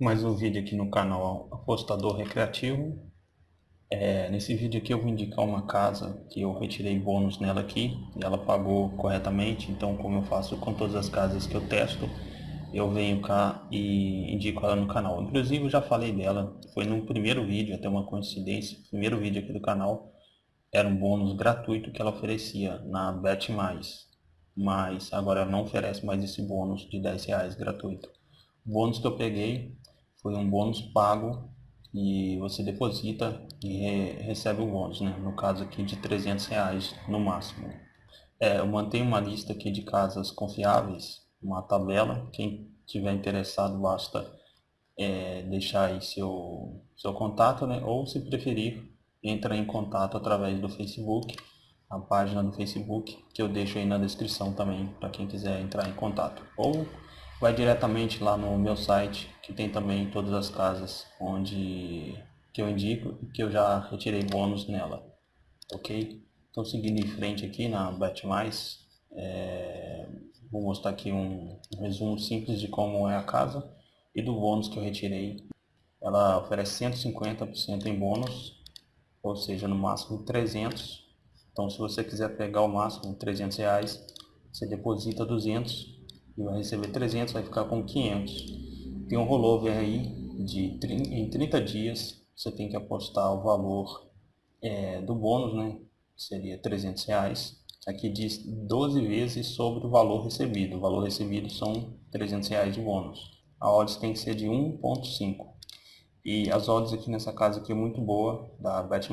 mais um vídeo aqui no canal Apostador Recreativo. É, nesse vídeo aqui eu vou indicar uma casa que eu retirei bônus nela aqui e ela pagou corretamente, então como eu faço com todas as casas que eu testo, eu venho cá e indico ela no canal. Inclusive eu já falei dela, foi no primeiro vídeo, até uma coincidência, primeiro vídeo aqui do canal, era um bônus gratuito que ela oferecia na Bet+, mas agora ela não oferece mais esse bônus de 10 reais gratuito. O bônus que eu peguei foi um bônus pago e você deposita e re recebe o bônus, né? no caso aqui de 300 reais no máximo. É, eu mantenho uma lista aqui de casas confiáveis, uma tabela, quem tiver interessado basta é, deixar aí seu, seu contato, né? ou se preferir, entra em contato através do Facebook, a página do Facebook, que eu deixo aí na descrição também, para quem quiser entrar em contato. Ou vai diretamente lá no meu site, que tem também todas as casas onde que eu indico que eu já retirei bônus nela. Ok? Então seguindo em frente aqui na Bet+, é, vou mostrar aqui um, um resumo simples de como é a casa e do bônus que eu retirei. Ela oferece 150% em bônus, ou seja, no máximo 300. Então se você quiser pegar o máximo 300 reais, você deposita 200 vai receber 300, vai ficar com 500. Tem um rollover aí de em 30 dias, você tem que apostar o valor é, do bônus, né? Seria 300 reais. Aqui diz 12 vezes sobre o valor recebido. O valor recebido são 300 reais de bônus. A odds tem que ser de 1.5. E as odds aqui nessa casa aqui é muito boa, da Bet+.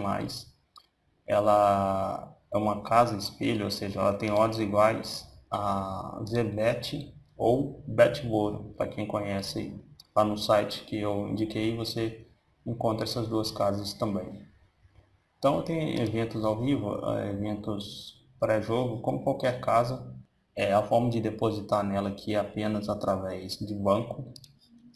Ela é uma casa espelho, ou seja, ela tem odds iguais a Zebet ou Betboro, para quem conhece lá no site que eu indiquei, você encontra essas duas casas também. Então tem eventos ao vivo, eh, eventos pré-jogo, como qualquer casa, é, a forma de depositar nela aqui é apenas através de banco,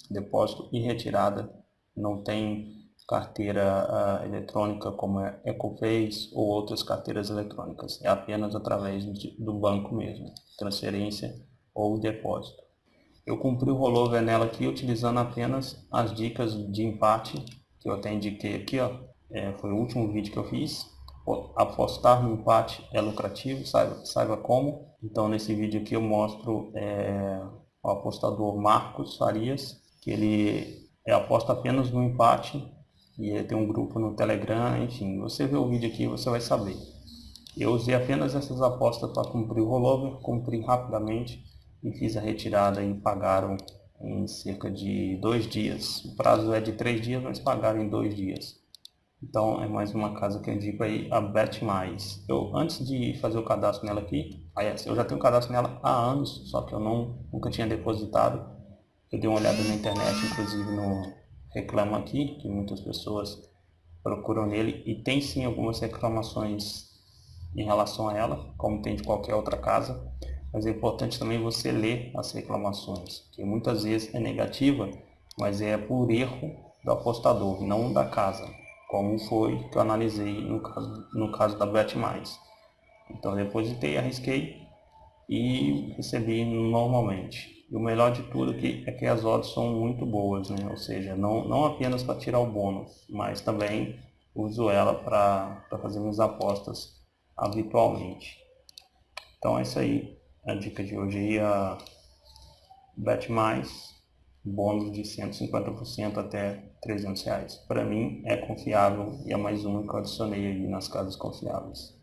depósito e retirada, não tem carteira uh, eletrônica como é Ecoface ou outras carteiras eletrônicas, é apenas através de, do banco mesmo, transferência ou depósito. Eu cumpri o rollover nela aqui utilizando apenas as dicas de empate que eu até indiquei aqui, ó. É, foi o último vídeo que eu fiz. Apostar no empate é lucrativo, saiba, saiba como. Então nesse vídeo aqui eu mostro é, o apostador Marcos Farias, que ele é, aposta apenas no empate e ele tem um grupo no Telegram, enfim, você vê o vídeo aqui você vai saber. Eu usei apenas essas apostas para cumprir o rollover, cumpri rapidamente e fiz a retirada e pagaram em cerca de dois dias. O prazo é de três dias, mas pagaram em dois dias. Então é mais uma casa que eu indico aí, a Bet Mais. Eu, antes de fazer o cadastro nela aqui, eu já tenho cadastro nela há anos, só que eu não, nunca tinha depositado. Eu dei uma olhada na internet, inclusive no Reclama Aqui, que muitas pessoas procuram nele, e tem sim algumas reclamações em relação a ela, como tem de qualquer outra casa mas é importante também você ler as reclamações, que muitas vezes é negativa, mas é por erro do apostador, não da casa, como foi que eu analisei no caso, no caso da Bet+. Então depositei, arrisquei e recebi normalmente. E o melhor de tudo aqui é que as odds são muito boas, né? ou seja, não, não apenas para tirar o bônus, mas também uso ela para fazer minhas apostas habitualmente. Então é isso aí. A dica de hoje é a Bet Mais, bônus de 150% até 300 reais. Para mim é confiável e é mais uma que eu adicionei aí nas casas confiáveis.